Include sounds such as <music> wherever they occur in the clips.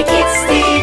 to get still.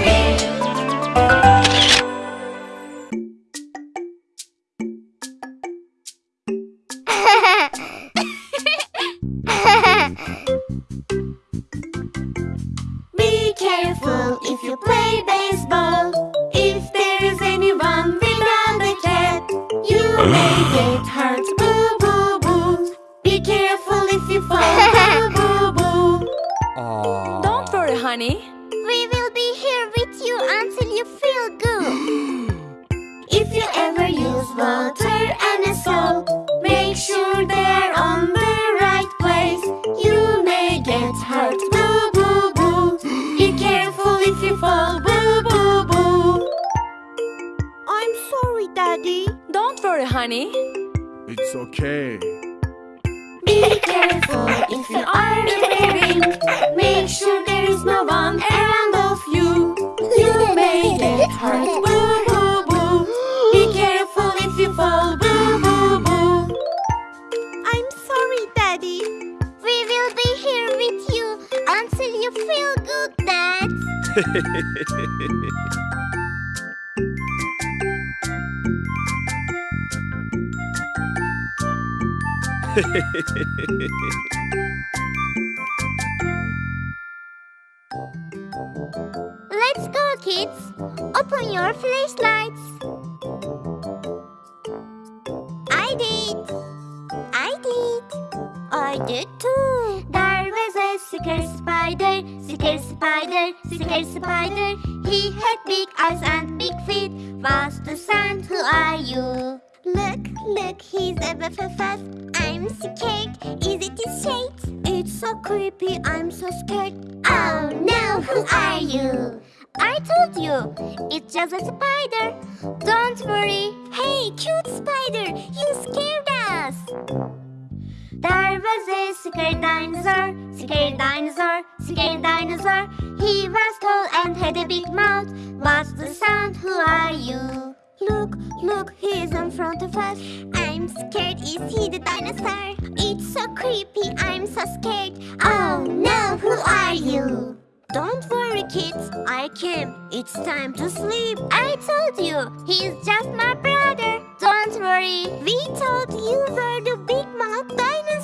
Let's go, kids. Open your flashlight. a spider. He had big eyes and big feet. Was the sand, who are you? Look, look, he's a fast. I'm scared. Is it his shade? It's so creepy, I'm so scared. Oh no, who are you? I told you, it's just a spider. Don't worry. Hey, cute spider, you scared? was a scared dinosaur, scared dinosaur, scared dinosaur. He was tall and had a big mouth. What's the sound? Who are you? Look, look, he is in front of us. I'm scared. Is he the dinosaur? It's so creepy. I'm so scared. Oh no, who are you? Don't worry, kids. I came. It's time to sleep. I told you. He's just my brother. Don't worry. We told you were the big mouth dinosaur.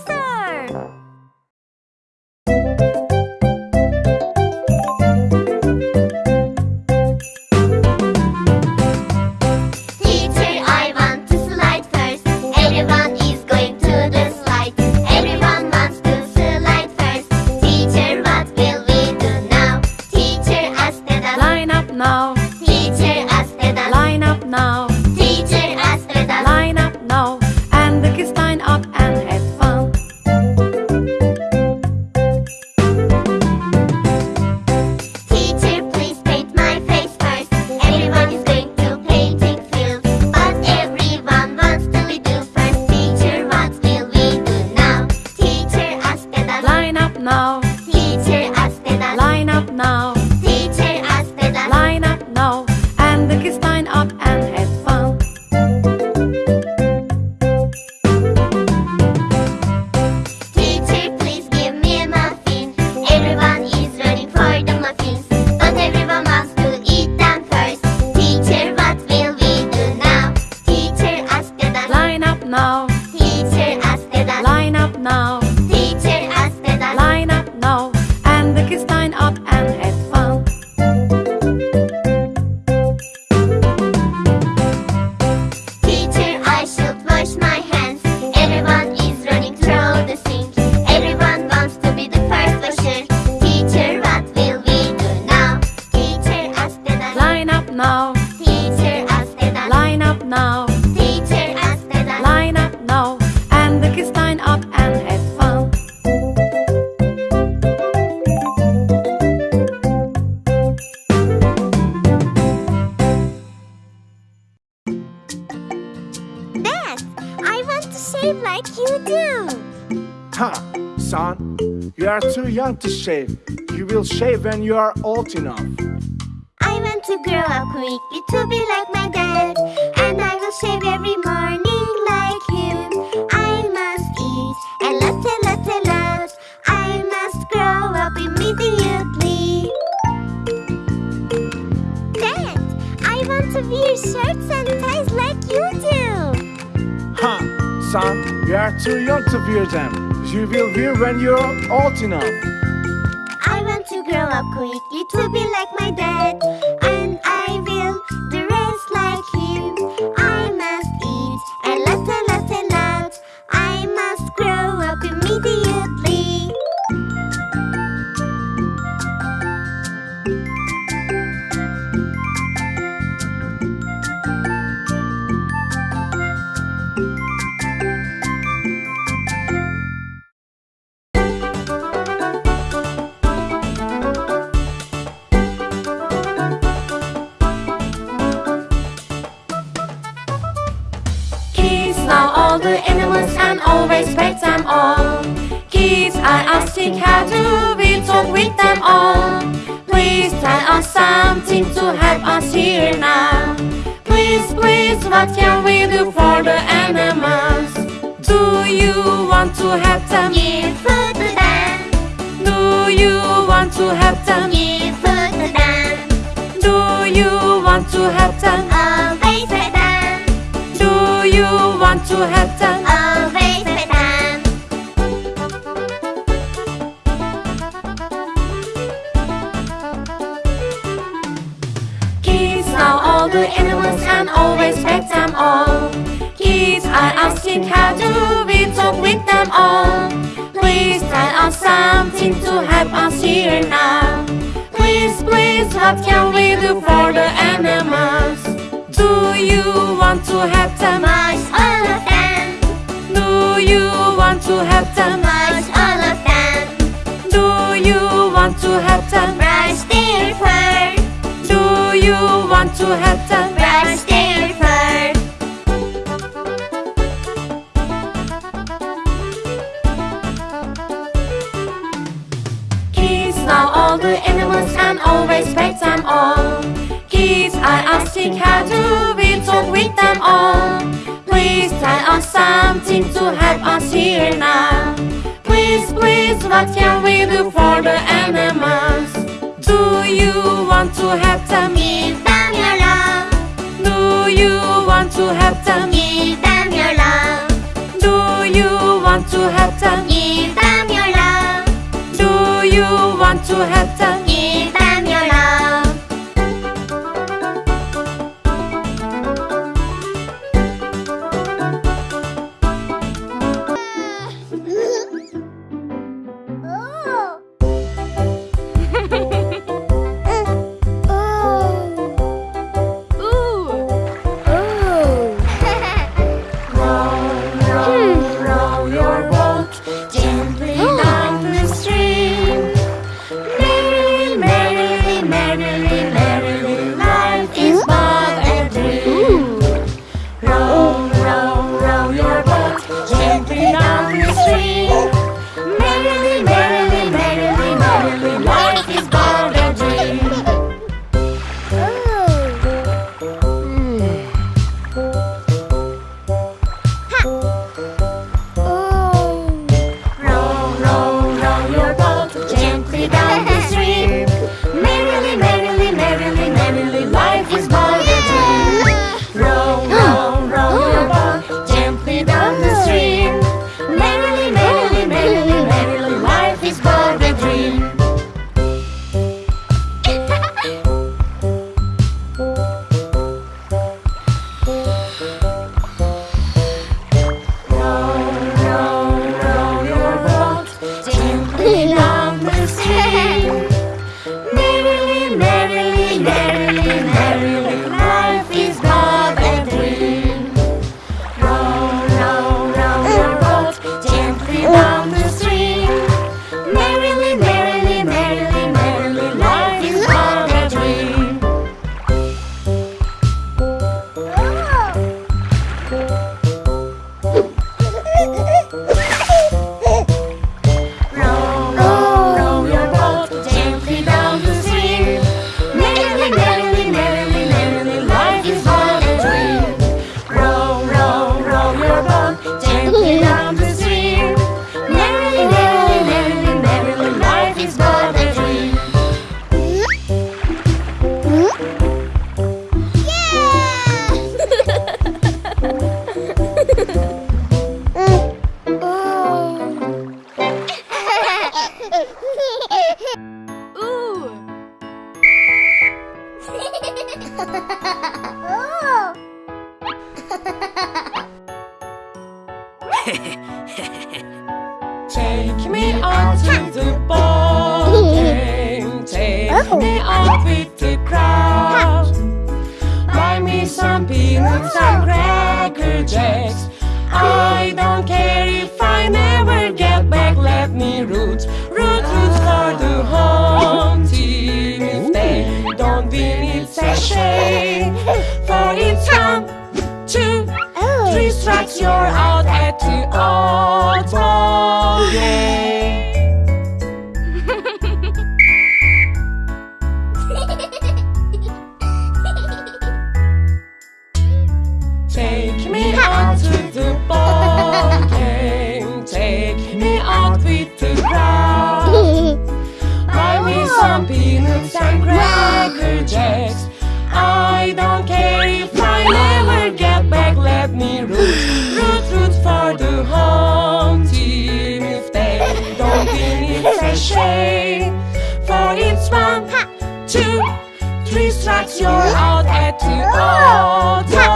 now. Teacher Aspedal. Line up now. Teacher Aspedal. Line up now. And the kids line up and have fun. Dad, I want to shave like you do. Ha, son. You are too young to shave. You will shave when you are old enough. Too young to wear them. You will wear when you're old enough. Talk them all. Please tell us something to help us here now. Please, please, what can we do for the animals? Do you want to help them? Give food to them. Do you want to help them? Give food to them. Do you want to help them? Always with them. Do you want to help them? Oh, asking how do we talk with them all. Please tell us something to help us here now. Please, please, what can we do for the animals? Do you want to help them? Wash all of them. Do you want to help them? Wash all of them. Do you want to help them? Brush their fur. Do you want to help them? Brush always pet them all. Kids are asking how do we talk with them all. Please tell us something to help us here now. Please, please, what can we do for the animals? Do you want to help them? Give them your love. Do you want to help them? Give them your love. Do you want to help them? Give them your love. Do you want to help them? Ooh. oh. Take me out to the ball game. Take Oh. me out with the crowd. Buy me some peanuts and oh. cracker win, it's shame. For it's one, two, Oh. three strikes, you're out at the old ball game. Take me out to the ball game. Take me out with the crowd. <laughs> Buy me some peanuts and cracker win, it's a shame. For it's one, two, three strikes, you're out at the old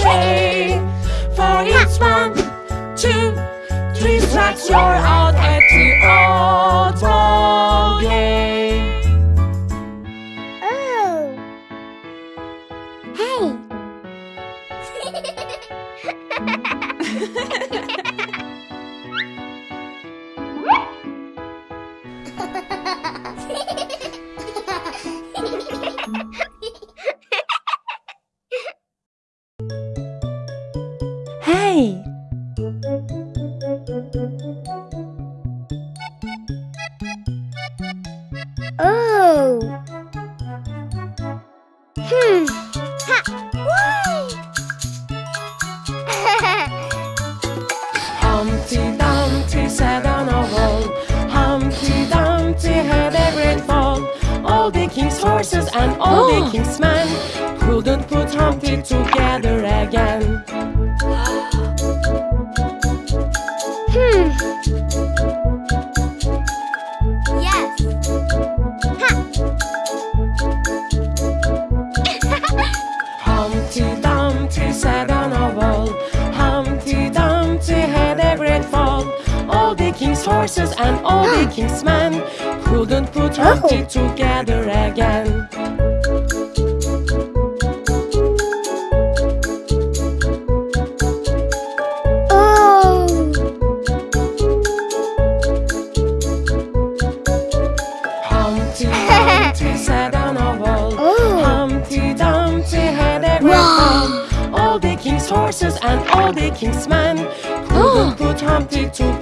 For it's one, two, three strikes, you're out at the old game. Oh. Hey! And all the king's men couldn't put Humpty together again. hmm. Yes. Humpty Dumpty sat on a wall. Humpty Dumpty had a great fall. All the king's horses and all the <gasps> king's men put oh. Humpty together again. Oh. Humpty <laughs> Dumpty sat on a wall. Oh. Humpty Dumpty had a great fall. All the king's horses and all the king's men couldn't oh. put Humpty together